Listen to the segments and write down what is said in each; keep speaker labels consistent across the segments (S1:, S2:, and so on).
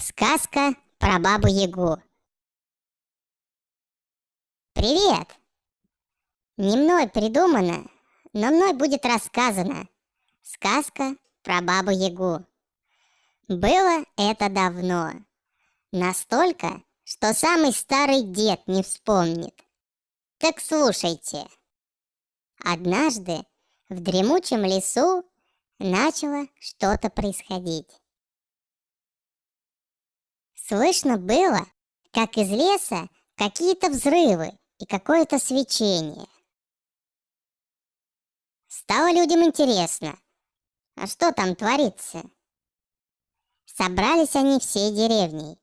S1: Сказка про бабу Ягу. Привет! Не мной придумано, но мной будет рассказана сказка про бабу Ягу. Было это давно. Настолько, что самый старый дед не вспомнит. Так слушайте. Однажды в дремучем лесу начало что-то происходить. Слышно было, как из леса какие-то взрывы и какое-то свечение. Стало людям интересно, а что там творится? Собрались они всей деревней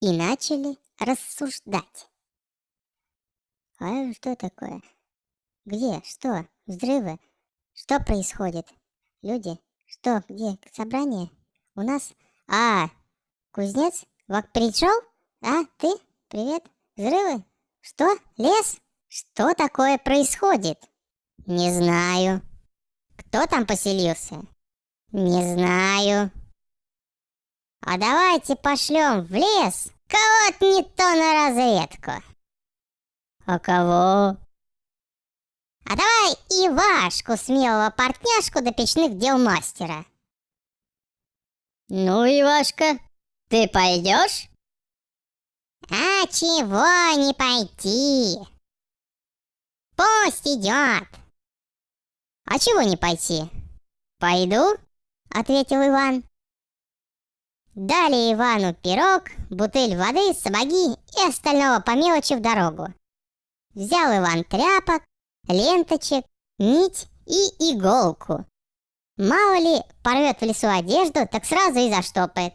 S1: и начали рассуждать. А что такое? Где? Что? Взрывы? Что происходит? Люди? Что? Где? Собрание? У нас? А, кузнец? Вот пришел? А, ты? Привет? Взрывы? Что? Лес? Что такое происходит? Не знаю. Кто там поселился? Не знаю. А давайте пошлем в лес кого-то не то на разведку. А кого? А давай Ивашку, смелого партняшку до печных дел мастера.
S2: Ну, Ивашка, ты пойдешь?
S1: А чего не пойти? Пусть идет. А чего не пойти? Пойду, ответил Иван. Дали Ивану пирог, бутыль воды, сапоги и остального по мелочи в дорогу. Взял Иван тряпок, ленточек, нить и иголку. Мало ли, порвет в лесу одежду, так сразу и заштопает.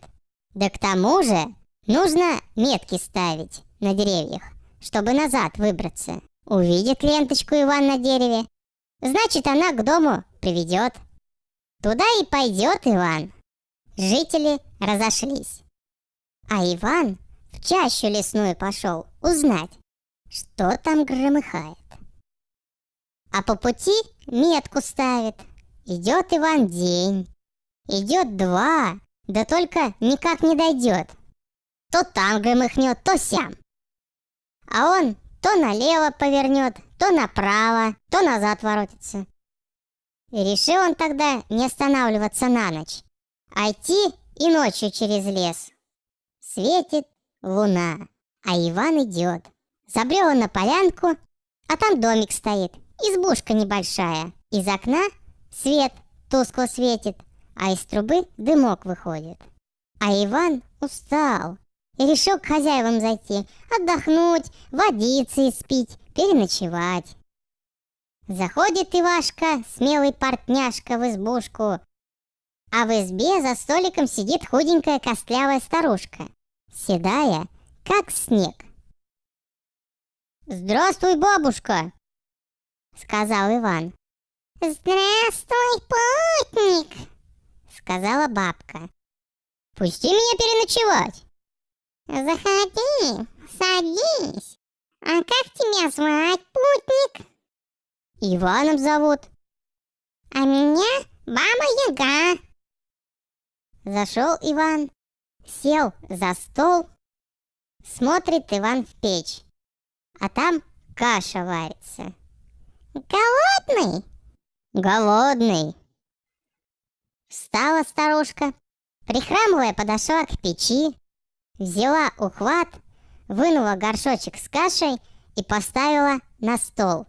S1: Да к тому же нужно метки ставить на деревьях, чтобы назад выбраться. Увидит ленточку Иван на дереве, значит она к дому приведет. Туда и пойдет Иван. Жители разошлись. А Иван в чащу лесную пошел узнать, что там громыхает. А по пути метку ставит. Идет Иван день, идет два, да только никак не дойдет. То там громыхнет, то сям. А он то налево повернет, то направо, то назад воротится. И решил он тогда не останавливаться на ночь, а идти и ночью через лес. Светит луна, а Иван идет. Забрел он на полянку, а там домик стоит, избушка небольшая. Из окна свет тускло светит, а из трубы дымок выходит. А Иван устал и решил к хозяевам зайти, отдохнуть, водиться и спить, переночевать. Заходит Ивашка, смелый портняшка, в избушку, а в избе за столиком сидит худенькая костлявая старушка, седая, как снег. «Здравствуй, бабушка!» — сказал Иван. «Здравствуй, путник!» Сказала бабка. «Пусти меня переночевать!» «Заходи, садись. А как тебя звать, путник?» «Иваном зовут». «А меня Баба Яга». Зашел Иван, сел за стол, смотрит Иван в печь, а там каша варится. «Голодный?» «Голодный», Встала старушка, прихрамывая подошла к печи, взяла ухват, вынула горшочек с кашей и поставила на стол.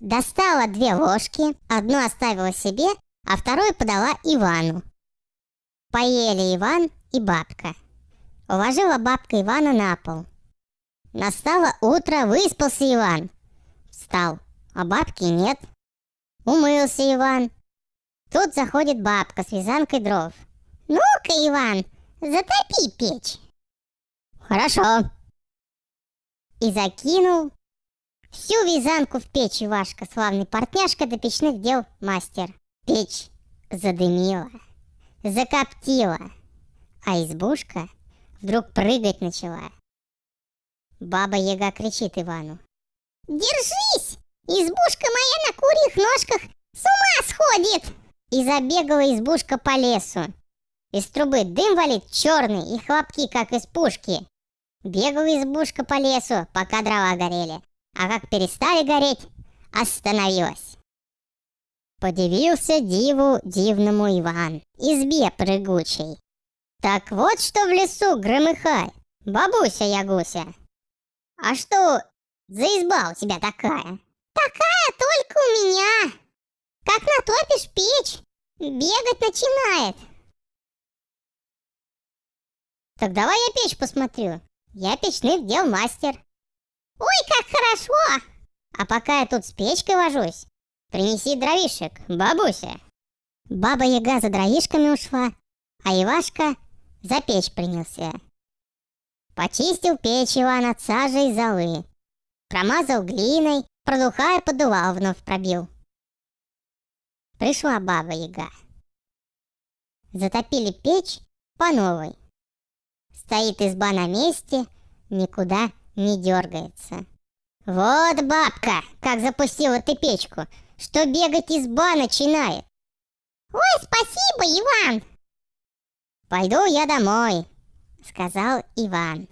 S1: Достала две ложки, одну оставила себе, а вторую подала Ивану. Поели Иван и бабка. Уложила бабка Ивана на пол. Настало утро, выспался Иван. Встал, а бабки нет. Умылся Иван, Тут заходит бабка с вязанкой дров. «Ну-ка, Иван, затопи печь!» «Хорошо!» И закинул всю вязанку в печь Ивашка, славный портняшка до печных дел мастер. Печь задымила, закоптила, а избушка вдруг прыгать начала. Баба Яга кричит Ивану. «Держись! Избушка моя на курьих ножках с ума сходит!» И забегала избушка по лесу. Из трубы дым валит черный и хлопки, как из пушки. Бегала избушка по лесу, пока дрова горели. А как перестали гореть, остановилась. Подивился диву дивному Иван, избе прыгучей. Так вот что в лесу громыхай, бабуся Ягуся. А что за изба у тебя такая? Такая только у меня. Как натопишь печь, бегать начинает. Так давай я печь посмотрю. Я печных дел мастер. Ой, как хорошо! А пока я тут с печкой вожусь, принеси дровишек, бабуся. Баба Яга за дровишками ушла, а Ивашка за печь принялся. Почистил печь Иван от сажи и золы. Промазал глиной, продухая подувал вновь пробил. Пришла баба Яга. Затопили печь по новой. Стоит изба на месте, никуда не дергается. Вот бабка, как запустила ты печку, что бегать изба начинает. Ой, спасибо, Иван! Пойду я домой, сказал Иван.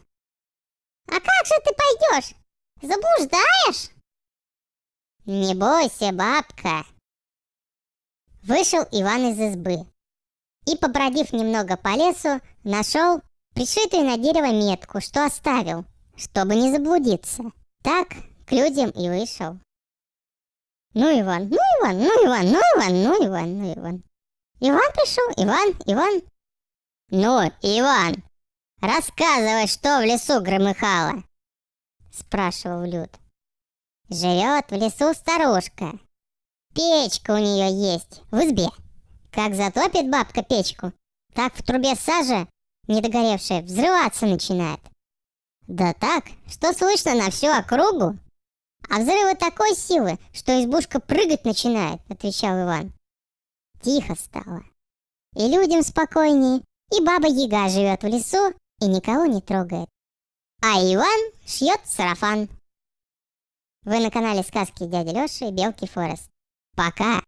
S1: А как же ты пойдешь? Заблуждаешь? Не бойся, бабка. Вышел Иван из избы и, побродив немного по лесу, нашел пришитую на дерево метку, что оставил, чтобы не заблудиться. Так к людям и вышел. Ну, Иван, ну, Иван, ну, Иван, ну, Иван, ну, Иван, ну, Иван. Иван пришел, Иван, Иван. Ну, Иван, рассказывай, что в лесу громыхало, спрашивал Люд. Живет в лесу старушка. Печка у нее есть в избе. Как затопит бабка печку, так в трубе сажа недогоревшая взрываться начинает. Да так, что слышно на всю округу. А взрывы такой силы, что избушка прыгать начинает, отвечал Иван. Тихо стало. И людям спокойнее, и баба Яга живет в лесу и никого не трогает. А Иван шьет сарафан. Вы на канале сказки дяди Лёши и Белки Форест. Пока!